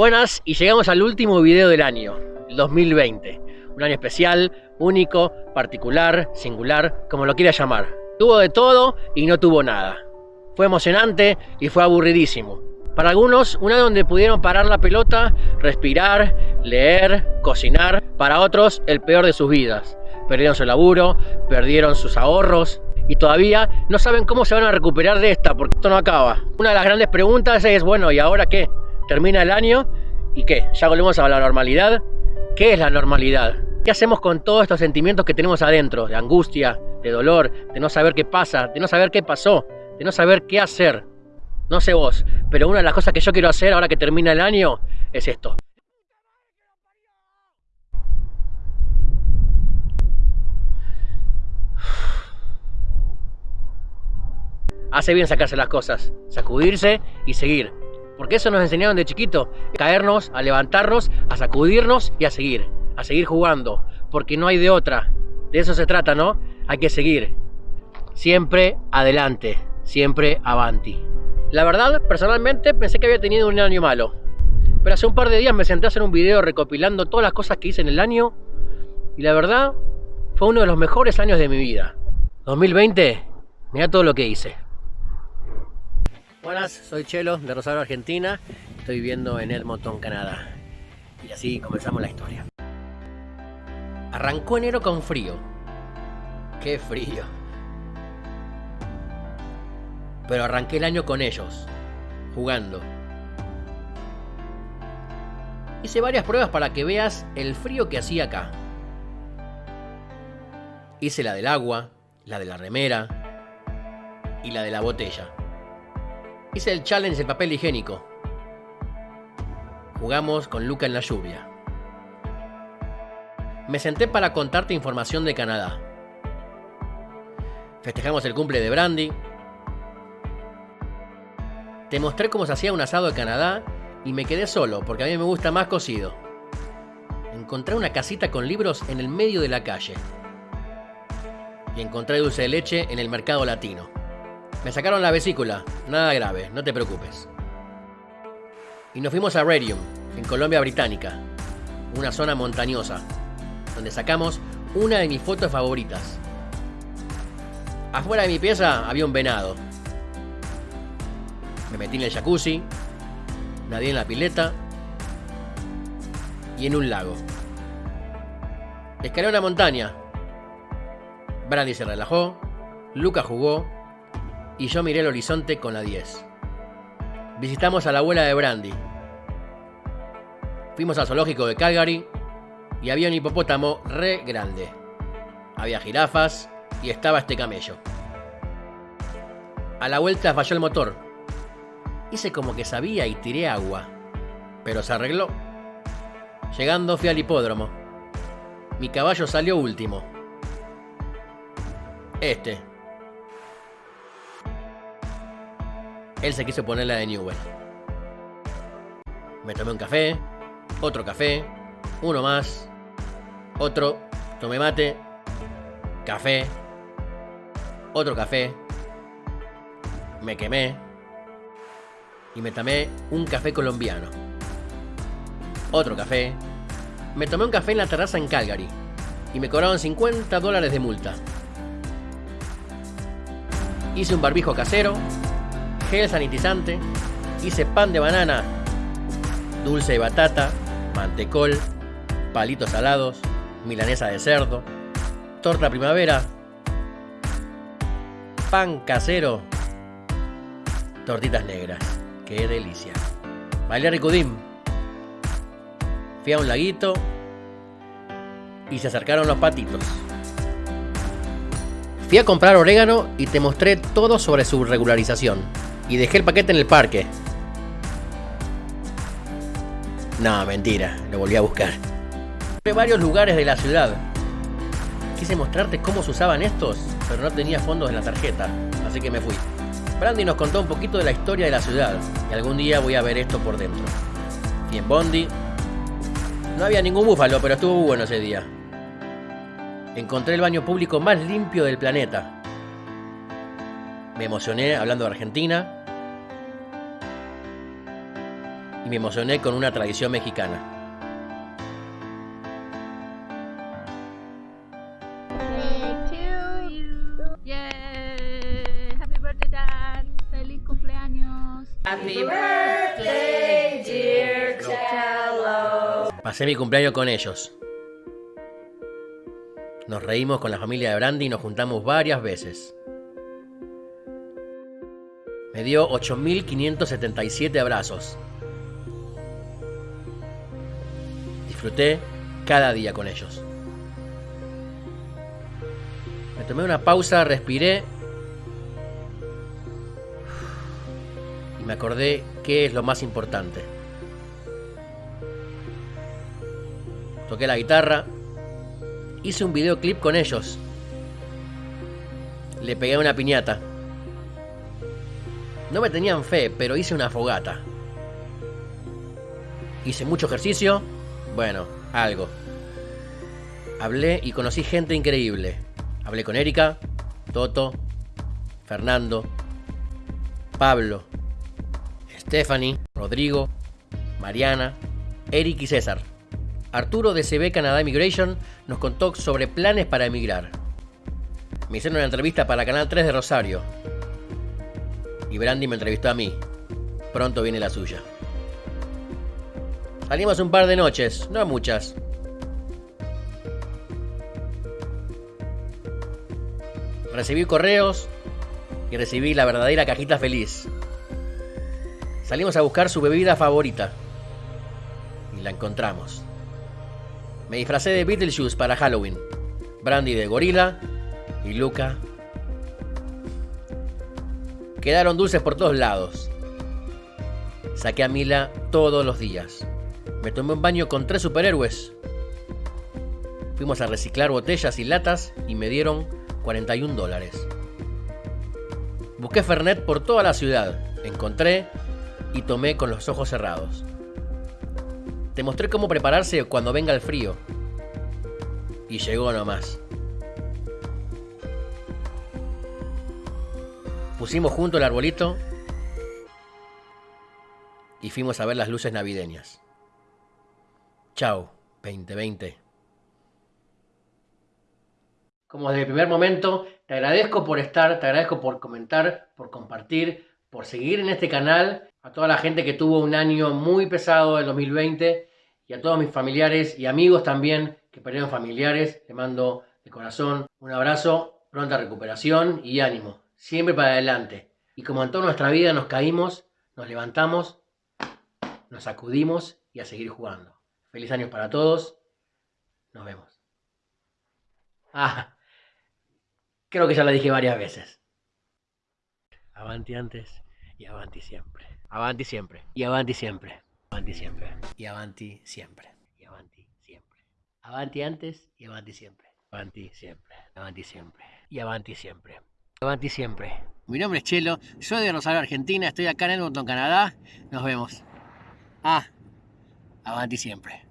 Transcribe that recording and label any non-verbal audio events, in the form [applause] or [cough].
Buenas y llegamos al último video del año, el 2020. Un año especial, único, particular, singular, como lo quieras llamar. Tuvo de todo y no tuvo nada. Fue emocionante y fue aburridísimo. Para algunos, un año donde pudieron parar la pelota, respirar, leer, cocinar. Para otros, el peor de sus vidas. Perdieron su laburo, perdieron sus ahorros, y todavía no saben cómo se van a recuperar de esta, porque esto no acaba. Una de las grandes preguntas es, bueno, ¿y ahora qué? ¿Termina el año? ¿Y qué? ¿Ya volvemos a la normalidad? ¿Qué es la normalidad? ¿Qué hacemos con todos estos sentimientos que tenemos adentro? De angustia, de dolor, de no saber qué pasa, de no saber qué pasó, de no saber qué hacer. No sé vos, pero una de las cosas que yo quiero hacer ahora que termina el año es esto. [sighs] hace bien sacarse las cosas, sacudirse y seguir. Porque eso nos enseñaron de chiquito, caernos, a levantarnos, a sacudirnos y a seguir, a seguir jugando, porque no hay de otra. De eso se trata, ¿no? Hay que seguir. Siempre adelante, siempre avanti. La verdad, personalmente pensé que había tenido un año malo. Pero hace un par de días me senté a hacer un video recopilando todas las cosas que hice en el año y la verdad fue uno de los mejores años de mi vida. 2020, mira todo lo que hice. Buenas, soy Chelo de Rosario, Argentina. Estoy viviendo en Edmonton, Canadá. Y así comenzamos la historia. Arrancó enero con frío. ¡Qué frío! Pero arranqué el año con ellos, jugando. Hice varias pruebas para que veas el frío que hacía acá. Hice la del agua, la de la remera y la de la botella. Hice el challenge del papel higiénico. Jugamos con Luca en la lluvia. Me senté para contarte información de Canadá. Festejamos el cumple de Brandy. Te mostré cómo se hacía un asado de Canadá y me quedé solo porque a mí me gusta más cocido. Encontré una casita con libros en el medio de la calle. Y encontré dulce de leche en el mercado latino. Me sacaron la vesícula, nada grave, no te preocupes. Y nos fuimos a Radium, en Colombia Británica, una zona montañosa, donde sacamos una de mis fotos favoritas. Afuera de mi pieza había un venado. Me metí en el jacuzzi, nadé en la pileta y en un lago. Escalé una montaña. Brandy se relajó, Luca jugó y yo miré el horizonte con la 10. Visitamos a la abuela de Brandy. Fuimos al zoológico de Calgary y había un hipopótamo re grande. Había jirafas y estaba este camello. A la vuelta falló el motor. Hice como que sabía y tiré agua, pero se arregló. Llegando fui al hipódromo. Mi caballo salió último. Este, él se quiso poner la de Newell. Me tomé un café, otro café, uno más, otro, tomé mate, café, otro café, me quemé y me tomé un café colombiano. Otro café. Me tomé un café en la terraza en Calgary y me cobraron 50 dólares de multa. Hice un barbijo casero gel sanitizante, hice pan de banana, dulce de batata, mantecol, palitos salados, milanesa de cerdo, torta primavera, pan casero, tortitas negras. ¡Qué delicia! Bailé ricudín. Fui a un laguito y se acercaron los patitos. Fui a comprar orégano y te mostré todo sobre su regularización y dejé el paquete en el parque. No, mentira, lo volví a buscar. Fui varios lugares de la ciudad. Quise mostrarte cómo se usaban estos, pero no tenía fondos en la tarjeta, así que me fui. Brandy nos contó un poquito de la historia de la ciudad, y algún día voy a ver esto por dentro. Y en Bondi, no había ningún búfalo, pero estuvo bueno ese día. Encontré el baño público más limpio del planeta. Me emocioné hablando de Argentina y me emocioné con una tradición mexicana. Happy birthday, dear Cello. Pasé mi cumpleaños con ellos. Nos reímos con la familia de Brandy y nos juntamos varias veces. Me dio 8.577 abrazos. Disfruté cada día con ellos. Me tomé una pausa, respiré y me acordé qué es lo más importante. Toqué la guitarra, hice un videoclip con ellos. Le pegué una piñata. No me tenían fe, pero hice una fogata. Hice mucho ejercicio, bueno, algo. Hablé y conocí gente increíble. Hablé con Erika, Toto, Fernando, Pablo, Stephanie, Rodrigo, Mariana, Eric y César. Arturo de CB Canadá Immigration nos contó sobre planes para emigrar. Me hicieron una entrevista para Canal 3 de Rosario. Y Brandy me entrevistó a mí. Pronto viene la suya. Salimos un par de noches, no muchas. Recibí correos y recibí la verdadera cajita feliz. Salimos a buscar su bebida favorita. Y la encontramos. Me disfracé de Beetlejuice para Halloween. Brandy de gorila y Luca. Quedaron dulces por todos lados. Saqué a Mila todos los días. Me tomé un baño con tres superhéroes. Fuimos a reciclar botellas y latas y me dieron 41 dólares. Busqué Fernet por toda la ciudad. Encontré y tomé con los ojos cerrados. Te mostré cómo prepararse cuando venga el frío. Y llegó nomás. Pusimos junto el arbolito y fuimos a ver las luces navideñas. Chao, 2020. Como desde el primer momento, te agradezco por estar, te agradezco por comentar, por compartir, por seguir en este canal a toda la gente que tuvo un año muy pesado el 2020 y a todos mis familiares y amigos también que perdieron familiares. Les mando de corazón un abrazo, pronta recuperación y ánimo. Siempre para adelante. Y como en toda nuestra vida nos caímos, nos levantamos, nos sacudimos y a seguir jugando. Feliz año para todos. Nos vemos. Ah, creo que ya lo dije varias veces. Avanti antes y avanti siempre. Avanti siempre. Y avanti siempre. Avanti siempre. Y avanti siempre. Y avanti siempre. Avanti antes y avanti siempre. Avanti siempre. Avanti siempre. Y avanti siempre. Avanti siempre. Mi nombre es Chelo, soy de Rosario, Argentina, estoy acá en Edmonton, Canadá. Nos vemos. Ah, avanti siempre.